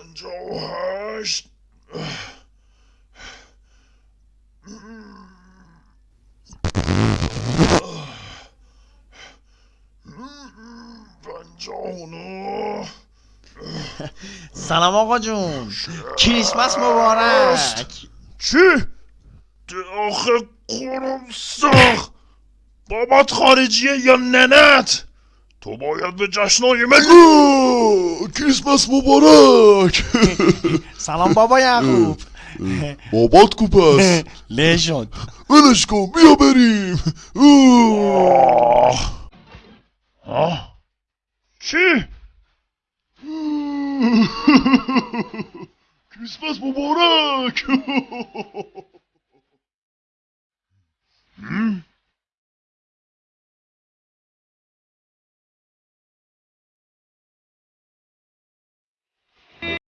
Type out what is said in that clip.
پنجاه و هشت. پنجاه و نه. سلام آقا جون. کریسمس مبارک. چی؟ آخه قرم ساخ بابات خارجیه یا ننت؟ تو باید به جشنای ملی کریسمس مبارک. سلام بابا یعقوب. بابات کو پس له شد ولش کن بیا بریم. چی؟ کریسمس مبارک.